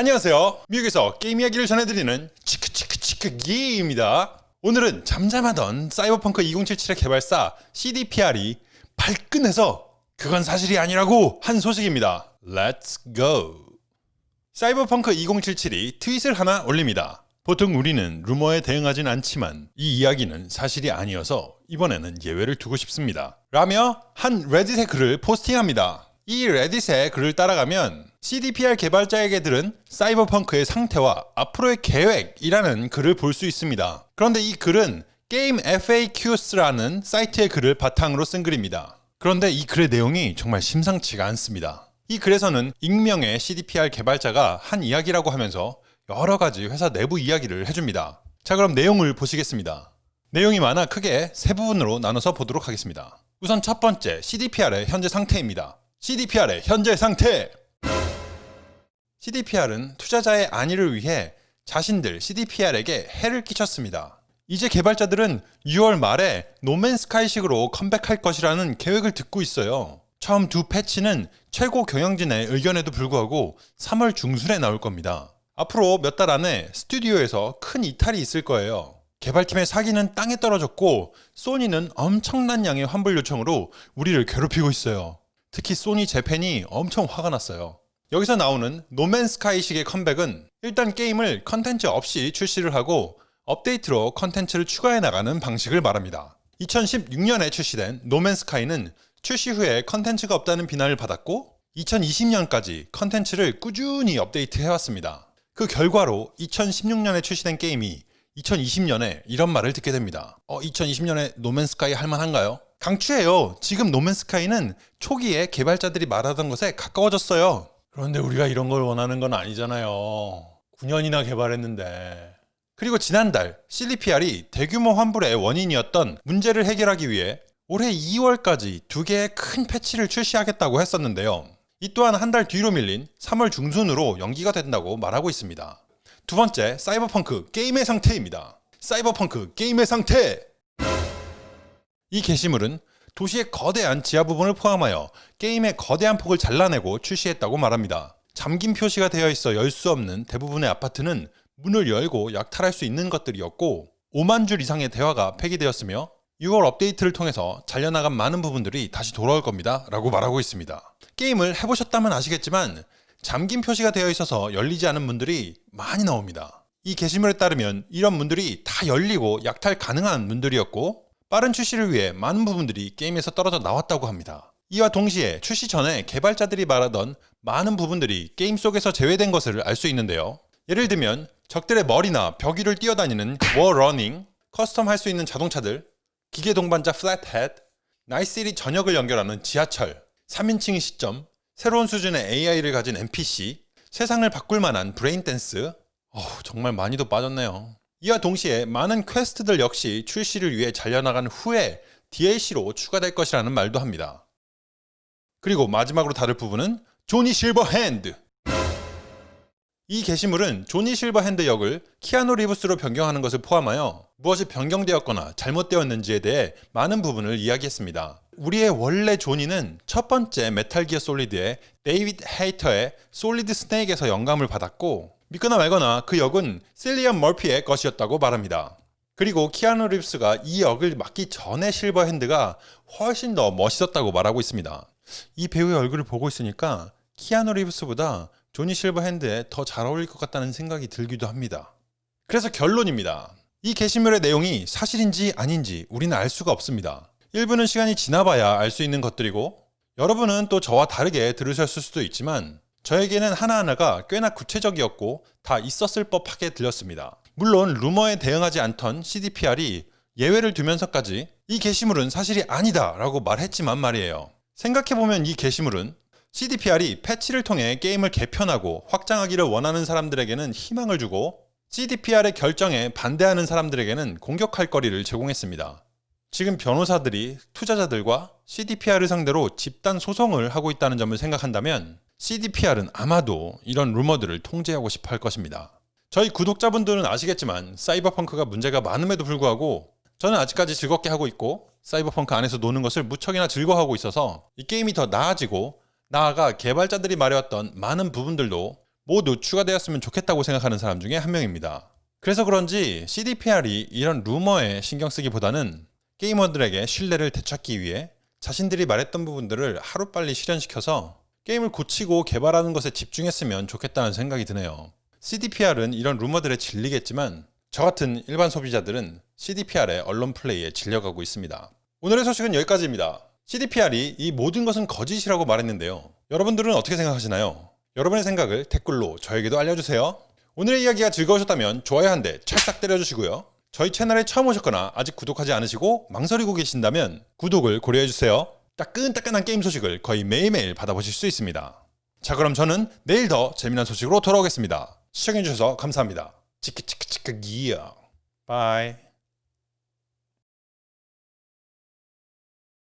안녕하세요. 미국에서 게임 이야기를 전해드리는 치크치크치크 기입니다. 오늘은 잠잠하던 사이버펑크 2077의 개발사 CDPR이 발끈해서 그건 사실이 아니라고 한 소식입니다. Let's go. 사이버펑크 2077이 트윗을 하나 올립니다. 보통 우리는 루머에 대응하진 않지만 이 이야기는 사실이 아니어서 이번에는 예외를 두고 싶습니다. 라며 한 레딧의 글을 포스팅합니다. 이 레딧의 글을 따라가면 CDPR 개발자에게 들은 사이버펑크의 상태와 앞으로의 계획이라는 글을 볼 수 있습니다. 그런데 이 글은 게임 FAQs라는 사이트의 글을 바탕으로 쓴 글입니다. 그런데 이 글의 내용이 정말 심상치가 않습니다. 이 글에서는 익명의 CDPR 개발자가 한 이야기라고 하면서 여러 가지 회사 내부 이야기를 해줍니다. 자 그럼 내용을 보시겠습니다. 내용이 많아 크게 세 부분으로 나눠서 보도록 하겠습니다. 우선 첫 번째 CDPR의 현재 상태입니다. CDPR의 현재 상태! CDPR은 투자자의 안위를 위해 자신들 CDPR에게 해를 끼쳤습니다. 이제 개발자들은 6월 말에 노맨스카이식으로 컴백할 것이라는 계획을 듣고 있어요. 처음 두 패치는 최고 경영진의 의견에도 불구하고 3월 중순에 나올 겁니다. 앞으로 몇 달 안에 스튜디오에서 큰 이탈이 있을 거예요. 개발팀의 사기는 땅에 떨어졌고 소니는 엄청난 양의 환불 요청으로 우리를 괴롭히고 있어요. 특히 소니 재팬이 엄청 화가 났어요. 여기서 나오는 노맨스카이식의 컴백은 일단 게임을 컨텐츠 없이 출시를 하고 업데이트로 컨텐츠를 추가해 나가는 방식을 말합니다. 2016년에 출시된 노맨스카이는 출시 후에 컨텐츠가 없다는 비난을 받았고 2020년까지 컨텐츠를 꾸준히 업데이트 해왔습니다. 그 결과로 2016년에 출시된 게임이 2020년에 이런 말을 듣게 됩니다. 어, 2020년에 노맨스카이 할만한가요? 강추해요. 지금 노맨스카이는 초기에 개발자들이 말하던 것에 가까워졌어요. 그런데 우리가 이런 걸 원하는 건 아니잖아요. 9년이나 개발했는데. 그리고 지난달 CDPR이 대규모 환불의 원인이었던 문제를 해결하기 위해 올해 2월까지 두 개의 큰 패치를 출시하겠다고 했었는데요. 이 또한 한 달 뒤로 밀린 3월 중순으로 연기가 된다고 말하고 있습니다. 두 번째, 사이버펑크 게임의 상태입니다. 사이버펑크 게임의 상태! 이 게시물은 도시의 거대한 지하 부분을 포함하여 게임의 거대한 폭을 잘라내고 출시했다고 말합니다. 잠긴 표시가 되어 있어 열 수 없는 대부분의 아파트는 문을 열고 약탈할 수 있는 것들이었고 5만 줄 이상의 대화가 폐기되었으며 6월 업데이트를 통해서 잘려나간 많은 부분들이 다시 돌아올 겁니다 라고 말하고 있습니다. 게임을 해보셨다면 아시겠지만 잠긴 표시가 되어 있어서 열리지 않은 문들이 많이 나옵니다. 이 게시물에 따르면 이런 문들이 다 열리고 약탈 가능한 문들이었고 빠른 출시를 위해 많은 부분들이 게임에서 떨어져 나왔다고 합니다. 이와 동시에 출시 전에 개발자들이 말하던 많은 부분들이 게임 속에서 제외된 것을 알 수 있는데요. 예를 들면 적들의 머리나 벽 위를 뛰어다니는 wall running, custom 할 수 있는 자동차들, 기계 동반자 플랫헤드, 나이트 시티 전역을 연결하는 지하철, 3인칭 시점, 새로운 수준의 AI를 가진 NPC, 세상을 바꿀 만한 braindance, 어후, 정말 많이도 빠졌네요. 이와 동시에 많은 퀘스트들 역시 출시를 위해 잘려나간 후에 DLC로 추가될 것이라는 말도 합니다. 그리고 마지막으로 다룰 부분은 조니 실버핸드 이 게시물은 조니 실버핸드 역을 키아누 리브스로 변경하는 것을 포함하여 무엇이 변경되었거나 잘못되었는지에 대해 많은 부분을 이야기했습니다. 우리의 원래 조니는 첫 번째 메탈 기어 솔리드의 데이비드 헤이터의 솔리드 스네이크에서 영감을 받았고 믿거나 말거나 그 역은 킬리언 머피의 것이었다고 말합니다. 그리고 키아누 리브스가 이 역을 맡기 전에 실버 핸드가 훨씬 더 멋있었다고 말하고 있습니다. 이 배우의 얼굴을 보고 있으니까 키아누 리브스보다 조니 실버 핸드에 더 잘 어울릴 것 같다는 생각이 들기도 합니다. 그래서 결론입니다. 이 게시물의 내용이 사실인지 아닌지 우리는 알 수가 없습니다. 일부는 시간이 지나봐야 알 수 있는 것들이고 여러분은 또 저와 다르게 들으셨을 수도 있지만 저에게는 하나하나가 꽤나 구체적이었고 다 있었을 법하게 들렸습니다. 물론 루머에 대응하지 않던 CDPR이 예외를 두면서까지 이 게시물은 사실이 아니다 라고 말했지만 말이에요. 생각해보면 이 게시물은 CDPR이 패치를 통해 게임을 개편하고 확장하기를 원하는 사람들에게는 희망을 주고 CDPR의 결정에 반대하는 사람들에게는 공격할 거리를 제공했습니다. 지금 변호사들이 투자자들과 CDPR을 상대로 집단 소송을 하고 있다는 점을 생각한다면 CDPR은 아마도 이런 루머들을 통제하고 싶어 할 것입니다. 저희 구독자분들은 아시겠지만 사이버펑크가 문제가 많음에도 불구하고 저는 아직까지 즐겁게 하고 있고 사이버펑크 안에서 노는 것을 무척이나 즐거워하고 있어서 이 게임이 더 나아지고 나아가 개발자들이 말해왔던 많은 부분들도 모두 추가되었으면 좋겠다고 생각하는 사람 중에 한 명입니다. 그래서 그런지 CDPR이 이런 루머에 신경 쓰기보다는 게이머들에게 신뢰를 되찾기 위해 자신들이 말했던 부분들을 하루빨리 실현시켜서 게임을 고치고 개발하는 것에 집중했으면 좋겠다는 생각이 드네요. CDPR은 이런 루머들에 질리겠지만 저 같은 일반 소비자들은 CDPR의 언론 플레이에 질려가고 있습니다. 오늘의 소식은 여기까지입니다. CDPR이 이 모든 것은 거짓이라고 말했는데요. 여러분들은 어떻게 생각하시나요? 여러분의 생각을 댓글로 저에게도 알려주세요. 오늘의 이야기가 즐거우셨다면 좋아요 한 대 찰싹 때려주시고요. 저희 채널에 처음 오셨거나 아직 구독하지 않으시고 망설이고 계신다면 구독을 고려해주세요. 따끈따끈한 게임 소식을 거의 매일매일 받아보실 수 있습니다. 자 그럼 저는 내일 더 재미난 소식으로 돌아오겠습니다. 시청해주셔서 감사합니다. 치크치크치크 기어 bye